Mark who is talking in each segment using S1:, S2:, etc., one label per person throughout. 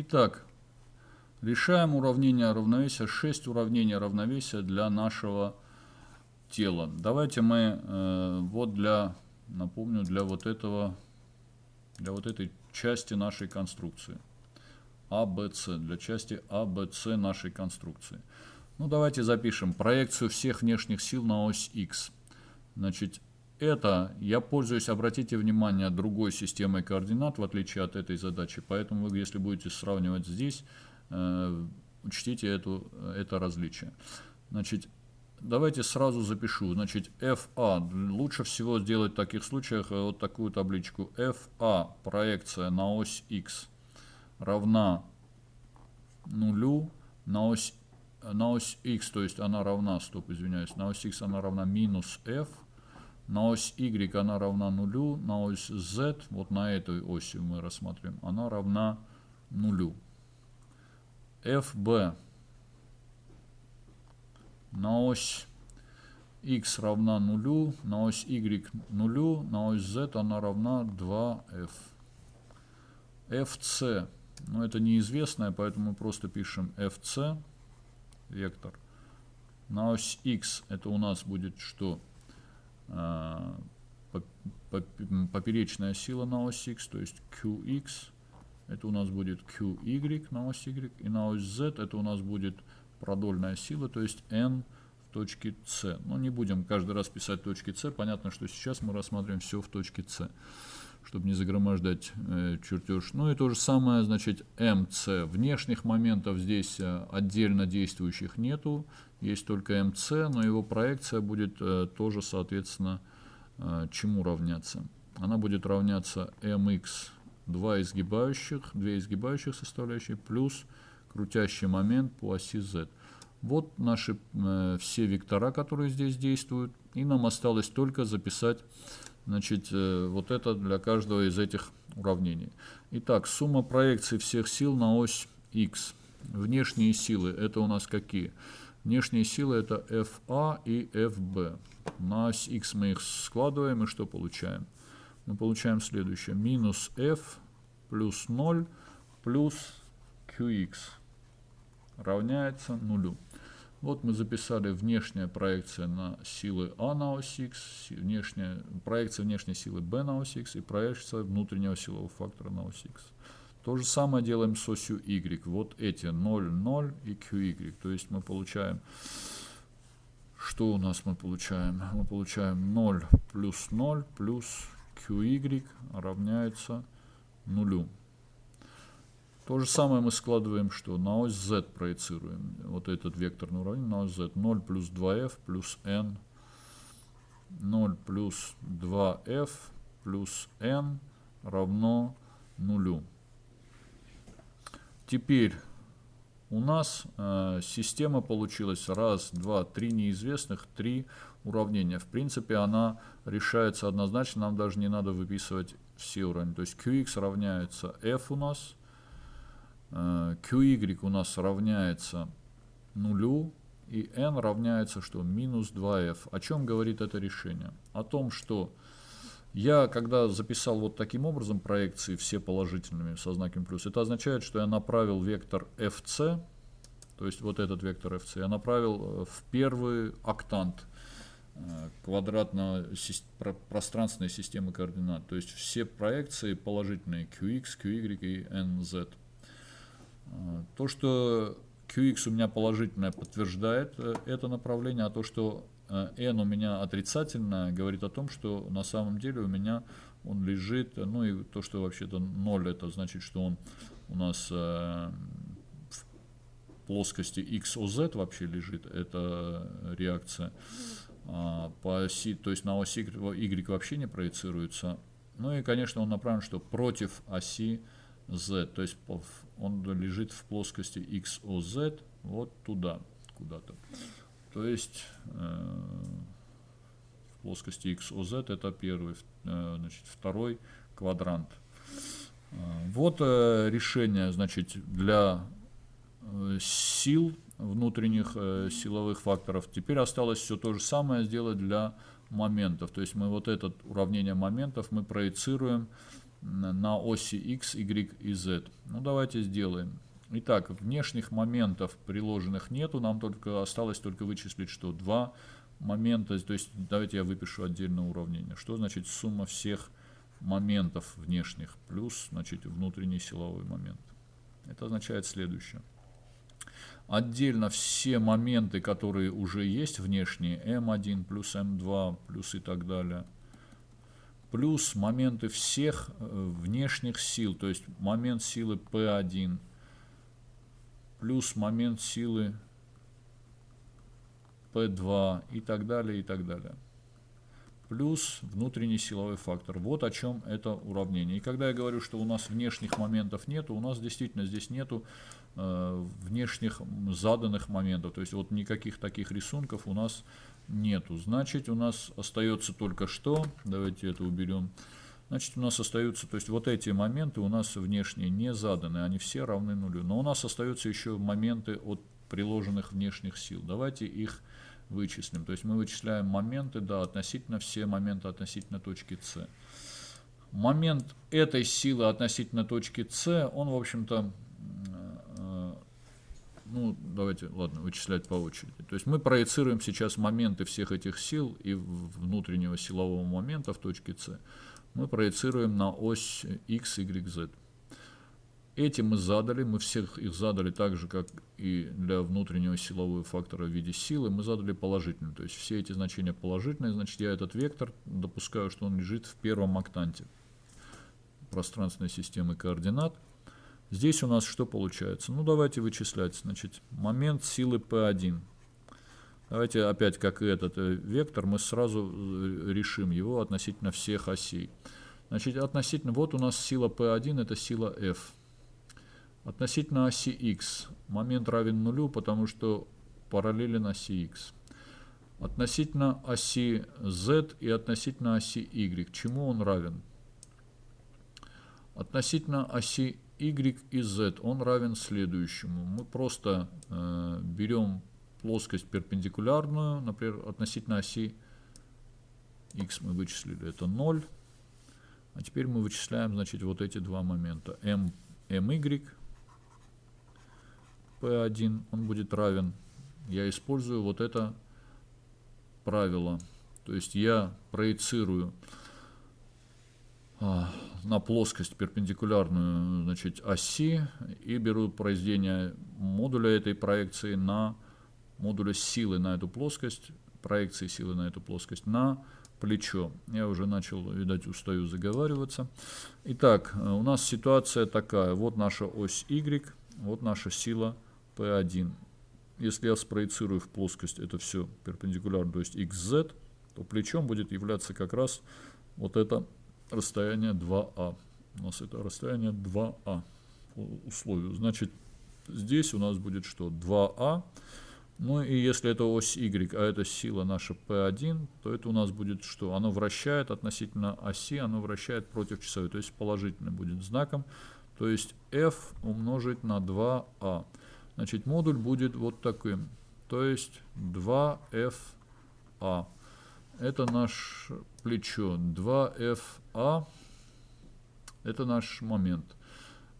S1: Итак, решаем уравнение равновесия, 6 уравнений равновесия для нашего тела. Давайте мы э, вот для, напомню, для вот этого, для вот этой части нашей конструкции. АБЦ, для части АБЦ нашей конструкции. Ну, давайте запишем проекцию всех внешних сил на ось Х. Значит, это я пользуюсь, обратите внимание, другой системой координат, в отличие от этой задачи. Поэтому вы, если будете сравнивать здесь, э, учтите эту, это различие. Значит, давайте сразу запишу. Значит, FA. Лучше всего сделать в таких случаях э, вот такую табличку. FA, проекция на ось X, равна нулю на ось, на ось X, то есть она равна, стоп, извиняюсь, на ось X она равна минус F, на ось y она равна нулю, на ось z, вот на этой оси мы рассматриваем, она равна нулю. fb на ось x равна нулю, на ось y нулю, на ось z она равна 2f. fc, ну это неизвестное, поэтому мы просто пишем fc, вектор. На ось x это у нас будет что? А, поперечная сила на ось x, то есть qx, это у нас будет qy на ось y, и на ось z это у нас будет продольная сила, то есть n в точке c. Но не будем каждый раз писать точки c, понятно, что сейчас мы рассматриваем все в точке c, чтобы не загромождать э, чертеж. Ну и то же самое, значит, mc. Внешних моментов здесь э, отдельно действующих нету, есть только mc, но его проекция будет э, тоже, соответственно, э, чему равняться? Она будет равняться mx, два изгибающих, две изгибающих составляющие, плюс крутящий момент по оси z. Вот наши э, все вектора, которые здесь действуют. И нам осталось только записать значит, э, вот это для каждого из этих уравнений. Итак, сумма проекций всех сил на ось x. Внешние силы это у нас какие? Внешние силы это FA и FB. На ось X мы их складываем, и что получаем? Мы получаем следующее. Минус F плюс 0 плюс QX равняется нулю. Вот мы записали внешняя проекция на силы А на ось X, внешняя, проекция внешней силы B на ось X и проекция внутреннего силового фактора на ось X. То же самое делаем с осью y. Вот эти 0, 0 и qy. То есть мы получаем, что у нас мы получаем? Мы получаем 0 плюс 0 плюс qy равняется нулю. То же самое мы складываем, что на ось z проецируем. Вот этот векторный уравнение на ось z. 0 плюс 2f плюс n. 0 плюс 2f плюс n равно нулю. Теперь у нас э, система получилась раз, два, три неизвестных, три уравнения. В принципе, она решается однозначно, нам даже не надо выписывать все уравнения. То есть qx равняется f у нас, qy у нас равняется нулю, и n равняется что? Минус 2f. О чем говорит это решение? О том, что я, когда записал вот таким образом проекции, все положительными со знаком плюс, это означает, что я направил вектор fc, то есть вот этот вектор fc, я направил э, в первый октант э, квадратно-пространственной системы координат. То есть все проекции положительные qx, qy и nz. Э, то, что qx у меня положительное, подтверждает это направление, а то, что Э, n у меня отрицательная, говорит о том, что на самом деле у меня он лежит, ну и то, что вообще-то 0, это значит, что он у нас э, в плоскости XOZ вообще лежит, это реакция. А, по оси, то есть на оси Y вообще не проецируется. Ну и, конечно, он направлен, что против оси Z, то есть он лежит в плоскости XOZ вот туда, куда-то. То есть э, в плоскости XOZ это первый, э, значит, второй квадрант. Э, вот решение значит, для сил, внутренних силовых факторов. Теперь осталось все то же самое сделать для моментов. То есть мы вот это уравнение моментов мы проецируем на оси x, y и z. Ну, давайте сделаем. Итак, внешних моментов приложенных нету, нам только осталось только вычислить, что два момента, то есть давайте я выпишу отдельное уравнение. Что значит сумма всех моментов внешних плюс, значит, внутренний силовой момент. Это означает следующее. Отдельно все моменты, которые уже есть внешние, m1 плюс m2 плюс и так далее, плюс моменты всех э, внешних сил, то есть момент силы P1, плюс момент силы P2 и так далее, и так далее. Плюс внутренний силовой фактор. Вот о чем это уравнение. И когда я говорю, что у нас внешних моментов нету, у нас действительно здесь нету э, внешних заданных моментов. То есть вот никаких таких рисунков у нас нету. Значит, у нас остается только что. Давайте это уберем. Значит, у нас остаются, то есть вот эти моменты у нас внешние не заданы, они все равны нулю. Но у нас остаются еще моменты от приложенных внешних сил. Давайте их вычислим. То есть мы вычисляем моменты, да, относительно все моменты относительно точки С. Момент этой силы относительно точки С, он, в общем-то, ну, давайте, ладно, вычислять по очереди. То есть мы проецируем сейчас моменты всех этих сил и внутреннего силового момента в точке С мы проецируем на ось x, y, z. Эти мы задали, мы всех их задали так же, как и для внутреннего силового фактора в виде силы, мы задали положительную. То есть все эти значения положительные, значит я этот вектор допускаю, что он лежит в первом октанте пространственной системы координат. Здесь у нас что получается? Ну давайте вычислять. Значит, момент силы P1 Давайте опять, как и этот э, вектор, мы сразу э, решим его относительно всех осей. Значит, относительно, вот у нас сила P1, это сила F. Относительно оси X момент равен нулю, потому что параллелен оси X. Относительно оси Z и относительно оси Y, чему он равен? Относительно оси Y и Z он равен следующему. Мы просто э, берем плоскость перпендикулярную, например, относительно оси x мы вычислили, это 0. А теперь мы вычисляем, значит, вот эти два момента. m, my, p1, он будет равен. Я использую вот это правило. То есть я проецирую а, на плоскость перпендикулярную значит, оси и беру произведение модуля этой проекции на модуля силы на эту плоскость, проекции силы на эту плоскость на плечо. Я уже начал, видать, устаю заговариваться. Итак, у нас ситуация такая. Вот наша ось Y, вот наша сила P1. Если я спроецирую в плоскость это все перпендикулярно, то есть XZ, то плечом будет являться как раз вот это расстояние 2А. У нас это расстояние 2А по условию. Значит, здесь у нас будет что? 2А ну и если это ось y, а это сила наша P1, то это у нас будет что? Оно вращает относительно оси, оно вращает против часовой, то есть положительным будет знаком. То есть F умножить на 2A. Значит, модуль будет вот таким. То есть 2FA. Это наш плечо. 2FA. Это наш момент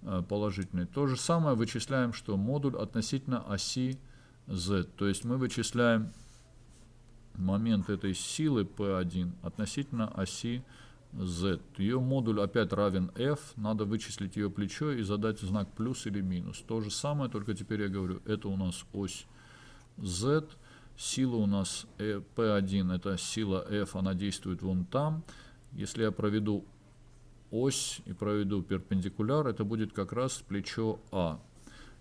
S1: э, положительный. То же самое вычисляем, что модуль относительно оси z. То есть мы вычисляем момент этой силы P1 относительно оси z. Ее модуль опять равен f, надо вычислить ее плечо и задать знак плюс или минус. То же самое, только теперь я говорю, это у нас ось z, сила у нас P1, это сила f, она действует вон там. Если я проведу ось и проведу перпендикуляр, это будет как раз плечо А.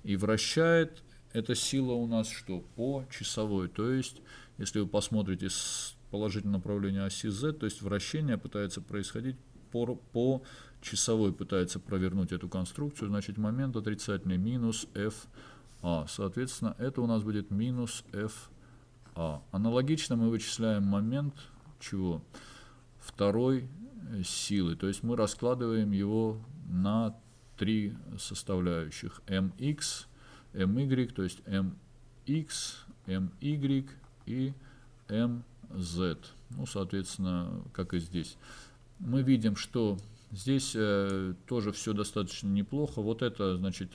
S1: И вращает эта сила у нас что? По часовой. То есть, если вы посмотрите с положительного направления оси Z, то есть вращение пытается происходить по, по часовой, пытается провернуть эту конструкцию, значит момент отрицательный минус FA. Соответственно, это у нас будет минус FA. Аналогично мы вычисляем момент чего? Второй э, силы. То есть мы раскладываем его на три составляющих. mx my, то есть mx, my и mz. Ну, соответственно, как и здесь. Мы видим, что Здесь э, тоже все достаточно неплохо. Вот это, значит,